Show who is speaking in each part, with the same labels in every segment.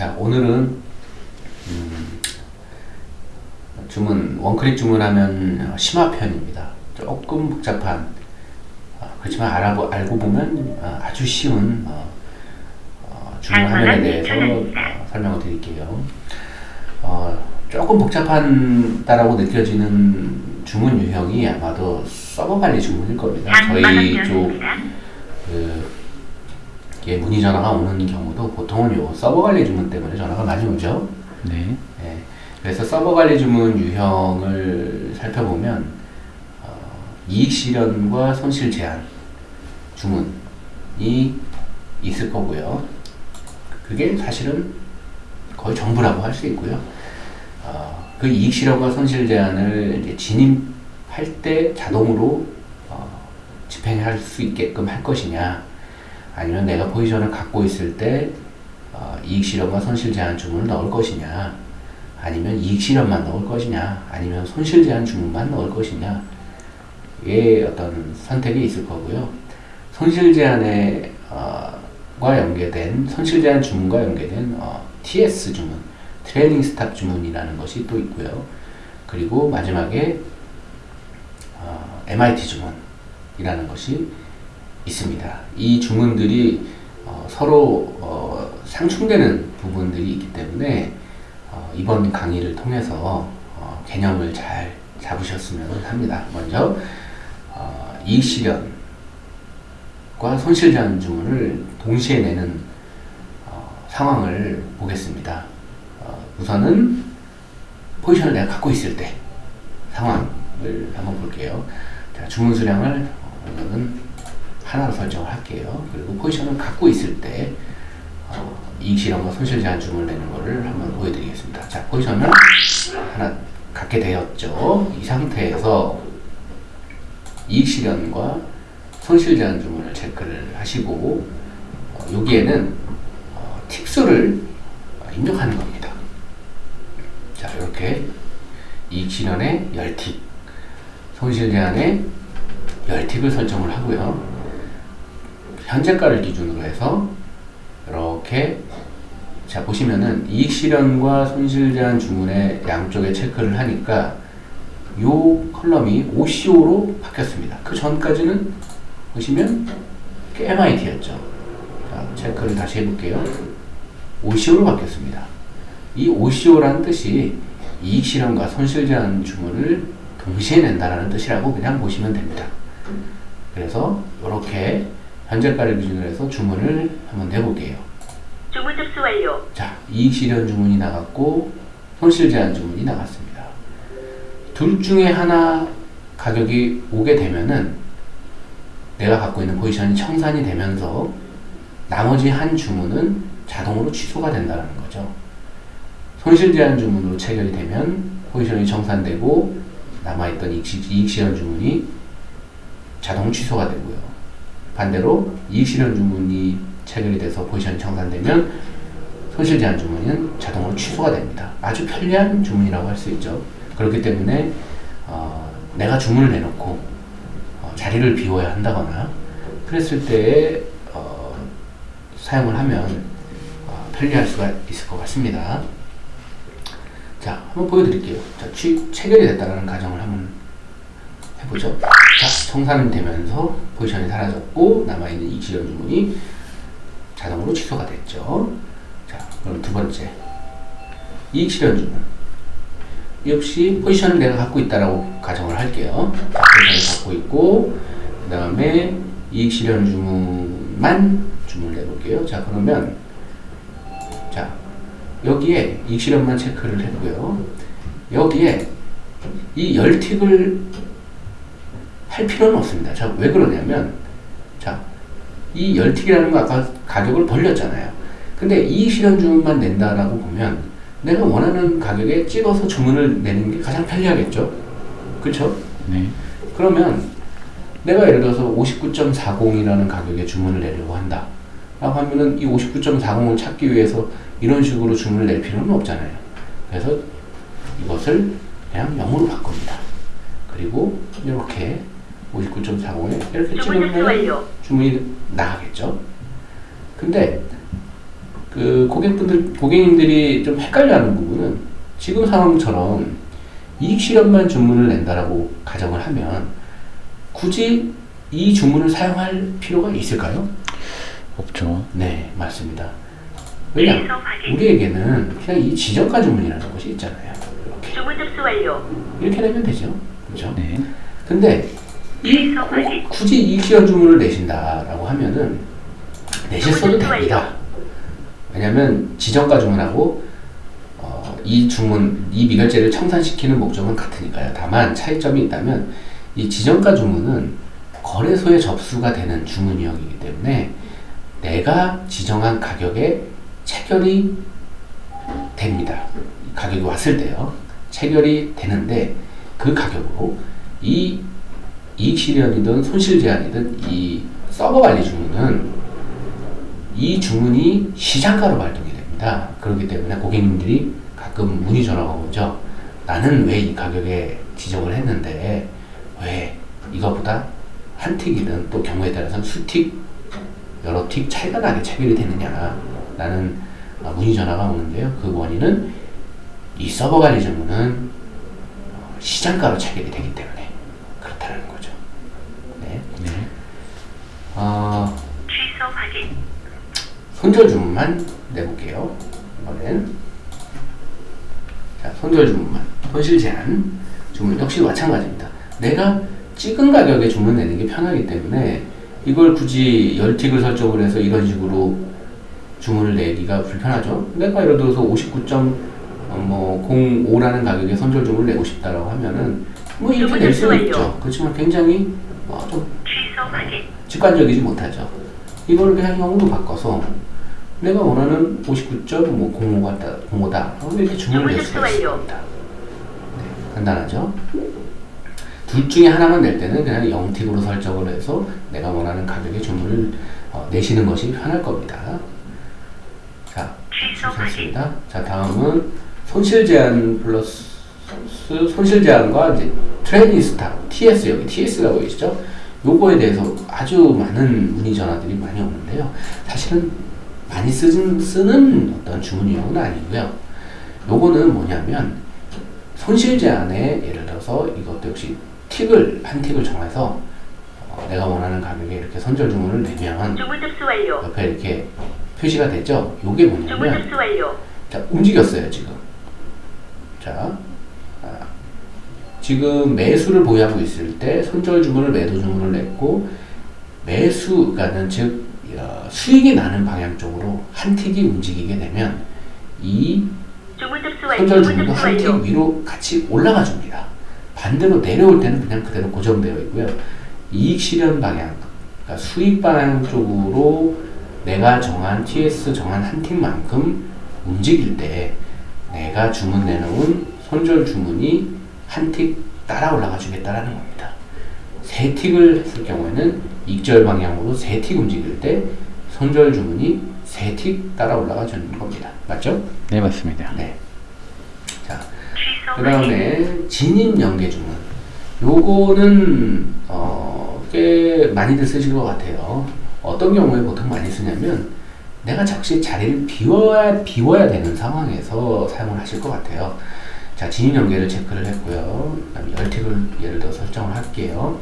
Speaker 1: 자, 오늘은 음, 주문 원클릭 주문하면 심화편입니다. 조금 복잡한 어, 그렇지만 알아보, 알고 보면 어, 아주 쉬운 어, 어, 주문 화면에 대해서 어, 설명을 드릴게요. 어, 조금 복잡한다라고 느껴지는 주문 유형이 아마도 서버 관리 주문일 겁니다. 저희 쪽 그, 이게 문의 전화가 오는 경우도 보통은 요 서버 관리 주문 때문에 전화가 많이 오죠.
Speaker 2: 네.
Speaker 1: 네. 그래서 서버 관리 주문 유형을 살펴보면 어, 이익 실현과 손실 제한 주문이 있을 거고요. 그게 사실은 거의 전부라고 할 수 있고요. 어, 그 이익 실현과 손실 제한을 이제 진입할 때 자동으로 어, 집행할 수 있게끔 할 것이냐, 아니면 내가 포지션을 갖고 있을 때 어, 이익 실현과 손실 제한 주문을 넣을 것이냐, 아니면 이익 실현만 넣을 것이냐, 아니면 손실 제한 주문만 넣을 것이냐, 의 어떤 선택이 있을 거고요. 손실 제한에 어, 과 연계된 손실 제한 주문과 연계된 어, TS 주문, 트레이닝 스탑 주문이라는 것이 또 있고요. 그리고 마지막에 어, MIT 주문이라는 것이 있습니다. 이 주문들이 어, 서로 어, 상충되는 부분들이 있기 때문에 어, 이번 강의를 통해서 어, 개념을 잘 잡으셨으면 합니다. 먼저 어, 이익 실현과 손실 제한 주문을 동시에 내는 어, 상황을 보겠습니다. 어, 우선은 포지션을 내가 갖고 있을 때 상황을 한번 볼게요. 자, 주문 수량을 오늘은 하나로 설정을 할게요. 그리고 포지션을 갖고 있을 때 어, 이익 실현과 손실 제한 주문을 내는 것을 한번 보여드리겠습니다. 자, 포지션을 하나 갖게 되었죠. 이 상태에서 이익 실현과 손실 제한 주문을 체크를 하시고 어, 여기에는 어, 틱수를 입력하는 겁니다. 자, 이렇게 이익 실현에 10틱, 손실 제한에 10틱을 설정을 하고요. 현재가를 기준으로 해서 이렇게 자 보시면은 이익 실현과 손실 제한 주문의 양쪽에 체크를 하니까 요 컬럼이 OCO로 바뀌었습니다. 그 전까지는 보시면 MIT였죠. 자, 체크를 다시 해볼게요. OCO로 바뀌었습니다. 이 OCO라는 뜻이 이익 실현과 손실 제한 주문을 동시에 낸다라는 뜻이라고 그냥 보시면 됩니다. 그래서 이렇게 현재가를 기준으로 해서 주문을 한번 내볼게요.
Speaker 3: 주문 접수 완료.
Speaker 1: 자, 이익 실현 주문이 나갔고 손실 제한 주문이 나갔습니다. 둘 중에 하나 가격이 오게 되면은 내가 갖고 있는 포지션이 청산이 되면서 나머지 한 주문은 자동으로 취소가 된다는 거죠. 손실 제한 주문으로 체결이 되면 포지션이 청산되고 남아있던 이익 실현 주문이 자동 취소가 되고요. 반대로 이익 실현 주문이 체결이 돼서 포지션이 청산되면 손실 제한 주문은 자동으로 취소가 됩니다. 아주 편리한 주문이라고 할 수 있죠. 그렇기 때문에 어, 내가 주문을 내놓고 어, 자리를 비워야 한다거나 그랬을 때 어, 사용을 하면 어, 편리할 수가 있을 것 같습니다. 자, 한번 보여드릴게요. 자, 취, 체결이 됐다는 가정을 한번 해보죠. 자, 청산이 되면서 포지션이 사라졌고 남아있는 이익 실현 주문이 자동으로 취소가 됐죠. 자, 그럼 두 번째. 이익 실현 주문. 역시 포지션을 내가 갖고 있다라고 가정을 할게요. 자, 포지션을 갖고 있고, 그 다음에 이익 실현 주문만 주문을 내볼게요. 자, 그러면, 자, 여기에 이익 실현만 체크를 했고요. 여기에 이 10틱을 할 필요는 없습니다. 자, 왜 그러냐면, 자, 이 10틱이라는 거 아까 가격을 벌렸잖아요. 근데 이익 실현 주문만 낸다라고 보면 내가 원하는 가격에 찍어서 주문을 내는 게 가장 편리하겠죠? 그렇죠?
Speaker 2: 네.
Speaker 1: 그러면 내가 예를 들어서 59.40이라는 가격에 주문을 내려고 한다. 라고 하면은 이 59.40을 찾기 위해서 이런 식으로 주문을 낼 필요는 없잖아요. 그래서 이것을 그냥 0으로 바꿉니다. 그리고 이렇게 59.40에 이렇게 찍으면
Speaker 3: 완료.
Speaker 1: 주문이 나가겠죠. 근데 그 고객분들 고객님들이 좀 헷갈려하는 부분은 지금 상황처럼 이익 실현만 주문을 낸다라고 가정을 하면 굳이 이 주문을 사용할 필요가 있을까요?
Speaker 2: 없죠.
Speaker 1: 네, 맞습니다. 왜냐?
Speaker 3: 확인.
Speaker 1: 우리에게는 그냥 이 지정가 주문이라는 것이 있잖아요. 이렇게
Speaker 3: 주문 접수 완료.
Speaker 1: 이렇게 내면 되죠, 그렇죠?
Speaker 2: 네.
Speaker 1: 근데 이
Speaker 3: 확인.
Speaker 1: 굳이 이익 실현 주문을 내신다라고 하면은 내셨어도 됩니다. 왜냐하면 지정가 주문하고 어, 이 주문 이 미결제를 청산시키는 목적은 같으니까요. 다만 차이점이 있다면 이 지정가 주문은 거래소에 접수가 되는 주문이었기 때문에 내가 지정한 가격에 체결이 됩니다. 가격이 왔을 때요. 체결이 되는데 그 가격으로 이 이익 실현이든 손실 제한이든 이 서버 관리 주문은 이 주문이 시장가로 발동이 됩니다. 그렇기 때문에 고객님들이 가끔 문의 전화가 오죠. 나는 왜 이 가격에 지정을 했는데 왜 이거보다 한 틱이든 또 경우에 따라서는 수틱 여러 틱 차이가 나게 체결이 되느냐 라는 어, 문의 전화가 오는데요. 그 원인은 이 서버 관리 주문은 어, 시장가로 체결이 되기 때문에 그렇다는 거죠. 네.
Speaker 2: 네.
Speaker 1: 어,
Speaker 3: 취소 확인.
Speaker 1: 손절 주문만 내볼게요. 이번엔 자, 손절 주문만 손실 제한 주문 역시 마찬가지입니다. 내가 찍은 가격에 주문 내는 게 편하기 때문에 이걸 굳이 열틱을 설정을 해서 이런 식으로 주문을 내기가 불편하죠. 내가 예를 들어서 59.05라는 가격에 손절 주문을 내고 싶다라고 하면은 뭐 이렇게 낼 수는 있죠. 그렇지만 굉장히 어, 좀. 직관적이지 못하죠. 이걸 그냥 형으로 바꿔서 내가 원하는 59.05가 05다. 이렇게 주문을 낼 수가 있습니다. 네, 간단하죠. 둘 중에 하나만 낼 때는 그냥 0틱으로 설정을 해서 내가 원하는 가격의 주문을 어, 내시는 것이 편할 겁니다. 자. 좋습니다. 자, 다음은 손실 제한 플러스 손실 제한과 이제 트레이닝 스타 TS 여기 TS라고 계시죠? 요거에 대해서 아주 많은 문의 전화들이 많이 오는데요. 사실은 많이 쓰는, 쓰는 어떤 주문 유형은 아니고요. 요거는 뭐냐면 손실 제한에 예를 들어서 이것도 역시 틱을 한 틱을 정해서 어, 내가 원하는 가격에 이렇게 선절 주문을 내면
Speaker 3: 주문 접수 완료.
Speaker 1: 옆에 이렇게 표시가 되죠. 요게 뭐냐면
Speaker 3: 접수 완료.
Speaker 1: 자, 움직였어요, 지금. 자, 아, 지금 매수를 보유하고 있을 때 손절 주문을 매도 주문을 냈고 매수 가는 즉 어, 수익이 나는 방향 쪽으로 한 틱이 움직이게 되면 이. 손절
Speaker 3: 주문
Speaker 1: 주문도 한 틱. 위로 같이 올라가 줍니다. 반대로 내려올 때는 그냥 그대로 고정되어 있고요. 이익 실현 방향, 그러니까 수익 방향 쪽으로 내가 정한 TS 정한 한 틱만큼 움직일 때 내가 주문 내놓은 손절 주문이 한 틱 따라 올라가 주겠다라는 겁니다. 세 틱을 했을 경우에는 익절 방향으로 세 틱 움직일 때 손절 주문이 세 틱 따라 올라가 주는 겁니다. 맞죠?
Speaker 2: 네, 맞습니다.
Speaker 1: 네. 자, 그. 다음에 진입 연계 주문. 요거는 어, 꽤 많이들 쓰실 것 같아요. 어떤 경우에 보통 많이 쓰냐면 내가 적시 자리를 비워야 비워야 되는 상황에서 사용을 하실 것 같아요. 자, 진입 연계를 체크를 했고요. 열틱을 예를 들어 설정을 할게요.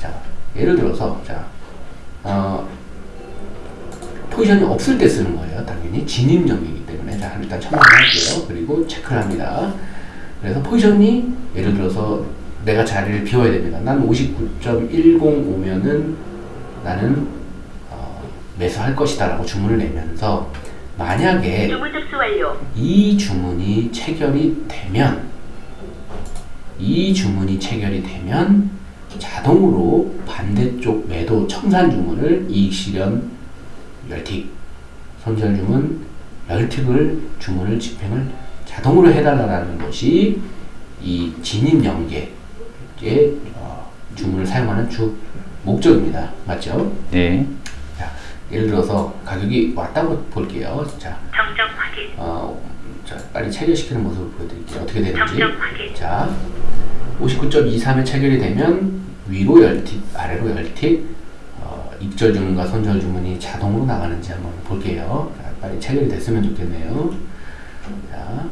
Speaker 1: 자, 예를 들어서 자, 어, 포지션이 없을 때 쓰는 거예요. 당연히 진입 연계이기 때문에 자 일단 첨부를 할게요. 그리고 체크를 합니다. 그래서 포지션이 예를 들어서 내가 자리를 비워야 됩니다. 난 59.105면은 나는 어, 매수할 것이다 라고 주문을 내면서 만약에
Speaker 3: 주문 접수 완료.
Speaker 1: 이 주문이 체결이 되면 이 주문이 체결이 되면 자동으로 반대쪽 매도 청산 주문을 이익 실현 열틱 손절 주문 열틱을 주문을 집행을 자동으로 해달라는 것이 이 진입 연계의 어, 주문을 사용하는 주 목적입니다. 맞죠?
Speaker 2: 네.
Speaker 1: 자, 예를 들어서 가격이 왔다고 볼게요. 자,
Speaker 3: 정정 확인.
Speaker 1: 어, 자, 빨리 체결시키는 모습을 보여드릴게요. 어떻게 되는지.
Speaker 3: 정정 확인.
Speaker 1: 자, 59.23에 체결이 되면 위로 열틱, 아래로 열틱, 어, 입절 주문과 손절 주문이 자동으로 나가는지 한번 볼게요. 자, 빨리 체결이 됐으면 좋겠네요. 자,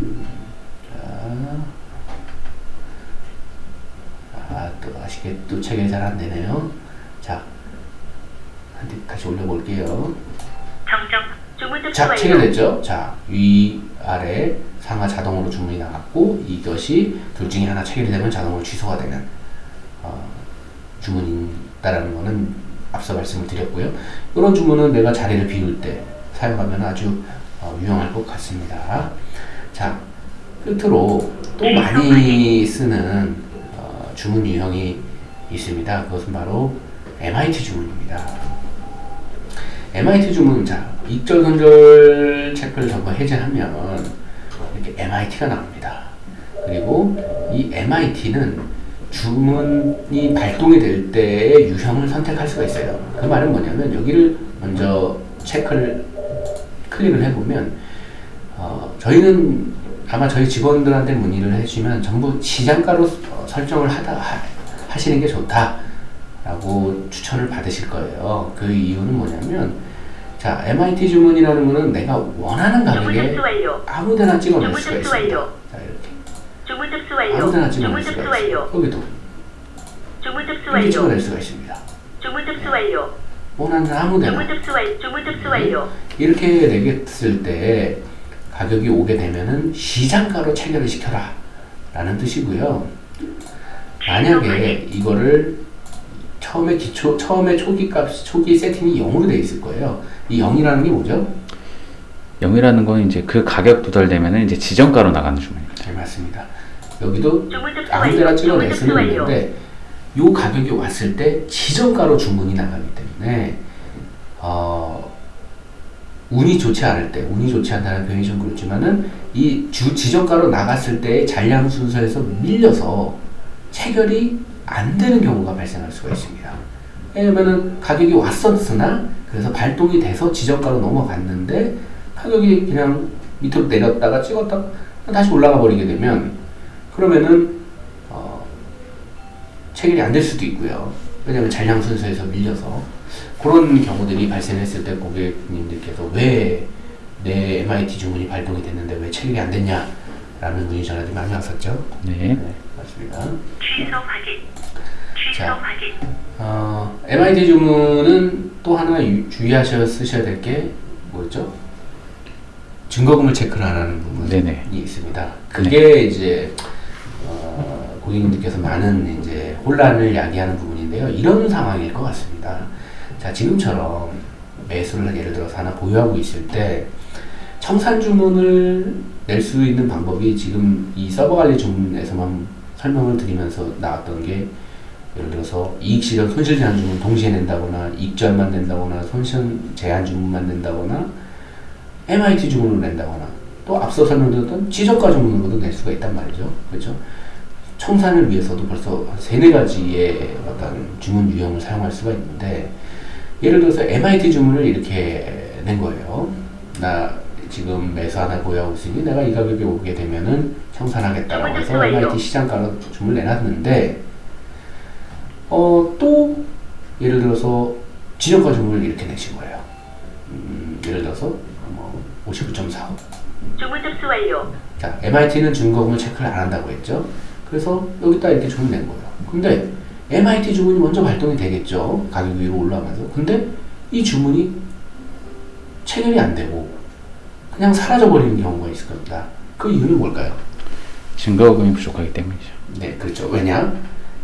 Speaker 1: 음, 자, 아, 또 아쉽게 또 체결이 잘 안 되네요. 자, 다시 올려볼게요.
Speaker 3: 정정. 주문 접수
Speaker 1: 자, 위, 아래, 상하 자동으로 주문이 나갔고, 이것이 둘 중에 하나 체결이 되면 자동으로 취소가 되는, 어, 주문이다라는 거는 앞서 말씀을 드렸고요. 이런 주문은 내가 자리를 비울 때 사용하면 아주 어, 유용할 것 같습니다. 자, 끝으로 또 많이 쓰는 어, 주문 유형이 있습니다. 그것은 바로 MIT 주문입니다. MIT 주문, 자, 익절, 선절 체크를 전부 해제하면 이렇게 MIT가 나옵니다. 그리고 이 MIT는 주문이 발동이 될 때의 유형을 선택할 수가 있어요. 그 말은 뭐냐면 여기를 먼저 체크를 클릭을 해보면 어, 저희는 아마 저희 직원들한테 문의를 해주시면 전부 시장가로 어, 설정을 하다 하, 하시는 게 좋다 라고 추천을 받으실 거예요. 그 이유는 뭐냐면 자 MIT 주문이라는 거는 내가 원하는 가격에. 아무데나 찍어낼 수가 있습니다. 자 이렇게
Speaker 3: 접수 완료.
Speaker 1: 아무데나 찍어낼 수가. 있어요. 여기도 이렇게. 찍어낼 수가 있습니다. 원하는 아무데나. 이렇게 내겠을 때 가격이 오게 되면은 시장가로 체결을 시켜라 라는 뜻이고요. 만약에 이거를 처음에 기초 처음에 초기 값 초기 세팅이 0으로 돼 있을 거예요. 이 0이라는 게 뭐죠?
Speaker 2: 0이라는 건 이제 그 가격 도달되면 이제 지정가로 나가는 주문입니다.
Speaker 1: 잘 맞습니다. 여기도 아무데나. 찍어낼 수는. 있는데 요 가격이 왔을 때 지정가로 주문이 나가기 때문에 어, 운이 좋지 않을 때 운이 좋지 않다는 표현이 좀 그렇지만은 이 주 지정가로 나갔을 때의 잔량 순서에서 밀려서 체결이 안 되는 경우가 발생할 수가 있습니다. 왜냐면은 가격이 왔었으나 그래서 발동이 돼서 지정가로 넘어갔는데 가격이 그냥 밑으로 내렸다가 찍었다가 다시 올라가 버리게 되면 그러면은 어, 체결이 안 될 수도 있고요. 왜냐하면 잔량 순서에서 밀려서 그런 경우들이 발생했을 때 고객님들께서 왜 내 MIT 주문이 발동이 됐는데 왜 체결이 안 됐냐 라는 문의 전화들이 많이 왔었죠.
Speaker 2: 네.
Speaker 1: 맞습니다.
Speaker 3: 취소 확인.
Speaker 1: 자. 어, MIT 주문은 또 하나 유- 주의하셔 쓰셔야 될 게 뭐였죠? 증거금을 체크를 안 하는 부분이
Speaker 2: 네네.
Speaker 1: 있습니다. 그게 이제 어, 고객님들께서 많은 이제 혼란을 야기하는 부분인데요. 이런 상황일 것 같습니다. 자 지금처럼 매수를 예를 들어서 하나 보유하고 있을 때 청산 주문을 낼 수 있는 방법이 지금 이 서버 관리 주문에서만 설명을 드리면서 나왔던 게 예를 들어서 이익 실현 손실 제한 주문 동시에 낸다거나 익절만 낸다거나 손실 제한 주문만 낸다거나 MIT 주문으로 낸다거나 또 앞서 설명드렸던 지정가 주문으로도 낼 수가 있단 말이죠. 그렇죠? 청산을 위해서도 벌써 한 세네 가지의 어떤 주문 유형을 사용할 수가 있는데 예를 들어서 MIT 주문을 이렇게 낸 거예요. 나 지금 매수 하나 보유하고 있으니 내가 이 가격에 오게 되면은 청산하겠다라고 해서
Speaker 3: 주문
Speaker 1: MIT 시장가로 주문을 내놨는데 어, 또 예를 들어서 지정가 주문을 이렇게 내신 거예요. 음, 예를 들어서 뭐 59.45.
Speaker 3: 주문 접수 완료.
Speaker 1: 자, MIT는 증거금을 체크를 안 한다고 했죠. 그래서 여기다 이렇게 주문 낸 거예요. 근데 MIT 주문이 먼저 발동이 되겠죠. 가격 위로 올라가면서. 근데 이 주문이 체결이 안 되고 그냥 사라져 버리는 경우가 있을 겁니다. 그 이유는 뭘까요?
Speaker 2: 증거금이 부족하기 때문이죠.
Speaker 1: 네, 그렇죠. 왜냐?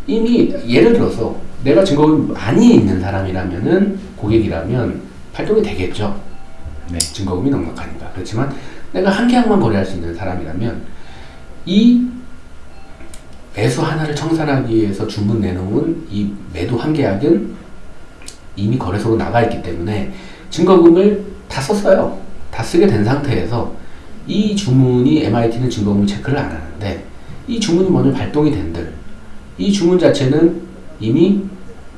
Speaker 1: 이미 예를 들어서 내가 증거금이 많이 있는 사람이라면은 고객이라면 발동이 되겠죠.
Speaker 2: 네.
Speaker 1: 증거금이 넉넉하니까. 그렇지만 내가 한 계약만 거래할 수 있는 사람이라면 이 매수 하나를 청산하기 위해서 주문 내놓은 이 매도 한 계약은 이미 거래소로 나가 있기 때문에 증거금을 다 썼어요. 다 쓰게 된 상태에서 이 주문이 MIT는 증거금 체크를 안 하는데 이 주문이 먼저 발동이 된들 이 주문 자체는 이미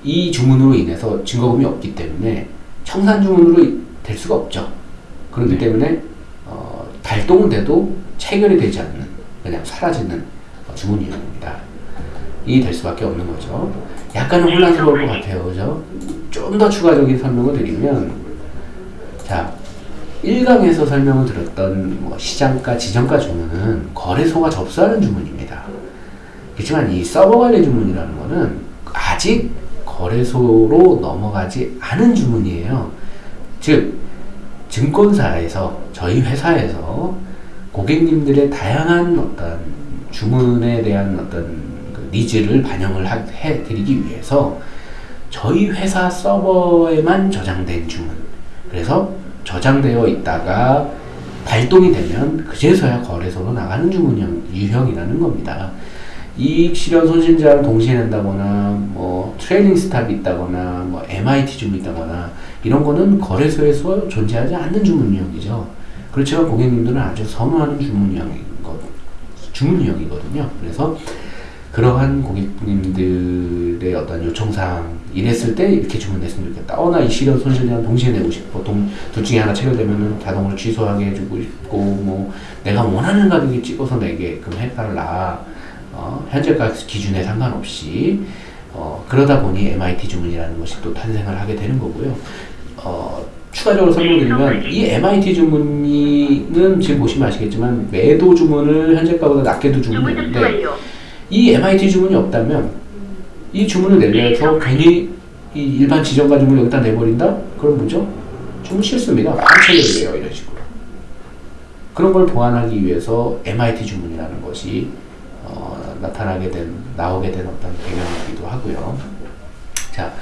Speaker 1: 이 주문으로 인해서 증거금이 없기 때문에 청산 주문으로 될 수가 없죠. 그렇기
Speaker 2: 네.
Speaker 1: 때문에 어, 발동은 돼도 체결이 되지 않는 그냥 사라지는 어, 주문 유형입니다. 될 수밖에 없는 거죠. 약간은 혼란스러울 것 같아요. 그죠? 좀 더 추가적인 설명을 드리면, 자, 1강에서 설명을 들었던 뭐 시장가, 지정가 주문은 거래소가 접수하는 주문입니다. 그렇지만 이 서버 관리 주문이라는 거는 아직 거래소로 넘어가지 않은 주문이에요. 즉, 증권사에서, 저희 회사에서 고객님들의 다양한 어떤 주문에 대한 어떤 그 needs를 반영을 하- 해드리기 위해서 저희 회사 서버에만 저장된 주문. 그래서 저장되어 있다가 발동이 되면 그제서야 거래소로 나가는 주문 형- 유형이라는 겁니다. 이익 실현 손실 제한을 동시에 낸다거나 뭐 트레이닝 스탑이 있다거나 뭐 MIT 주문이 있다거나 이런 거는 거래소에서 존재하지 않는 주문 유형이죠. 그렇지만 고객님들은 아주 선호하는 주문 유형이거든요. 그래서 그러한 고객님들의 어떤 요청사항 이랬을 때 이렇게 주문했으면 좋겠다. 어, 나 이 실현 손실 제한 동시에 내고 싶어. 동, 둘 중에 하나 체결되면은 자동으로 취소하게 해주고 싶고, 뭐, 내가 원하는 가격에 찍어서 내게끔 해달라. 어, 현재 가 기준에 상관없이. 어, 그러다 보니 MIT 주문이라는 것이 또 탄생을 하게 되는 거고요. 어, 추가적으로 설명드리면 이 MIT 주문은 지금 보시면 아시겠지만 매도 주문을 현재가보다 낮게도
Speaker 3: 주문 접수
Speaker 1: 주문했는데
Speaker 3: 완료.
Speaker 1: 이 MIT 주문이 없다면 이 주문을 내려서 괜히 이 일반 지정가 주문을 여기다 내버린다? 그럼 뭐죠? 주문 실수입니다. 반체결이에요 이런 식으로. 그런 걸 보완하기 위해서 MIT 주문이라는 것이 어, 나타나게 된 나오게 된 어떤 배경이기도 하고요. 자,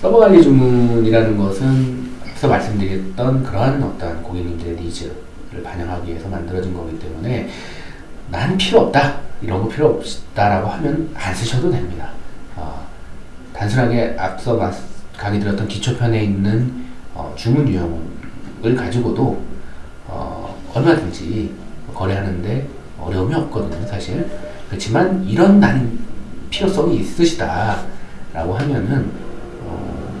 Speaker 1: 서버 관리 주문이라는 것은 앞서 말씀드렸던 그러한 어떤 고객님들의 needs를 반영하기 위해서 만들어진 거기 때문에 난 필요 없다 이런 거 필요 없다라고 하면 안 쓰셔도 됩니다. 어, 단순하게 앞서 마- 강의 들었던 기초편에 있는 어, 주문 유형을 가지고도 어, 얼마든지 거래하는데 어려움이 없거든요, 사실. 그렇지만 이런 난 필요성이 있으시다라고 하면은 어,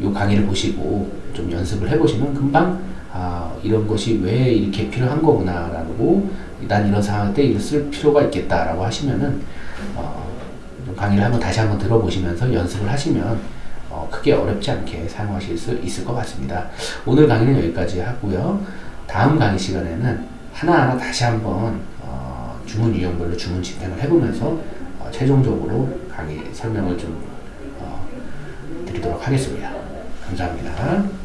Speaker 1: 요 강의를 보시고 좀 연습을 해보시면 금방 아 이런 것이 왜 이렇게 필요한 거구나라고 난 이런 상황 때 이걸 쓸 필요가 있겠다라고 하시면은 어, 좀 강의를 한번 다시 한번 들어보시면서 연습을 하시면 어, 크게 어렵지 않게 사용하실 수 있을 것 같습니다. 오늘 강의는 여기까지 하고요. 다음 강의 시간에는 하나하나 다시 한번 어, 주문 유형별로 주문 집행을 해보면서 어, 최종적으로 강의 설명을 좀 어, 드리도록 하겠습니다. 감사합니다.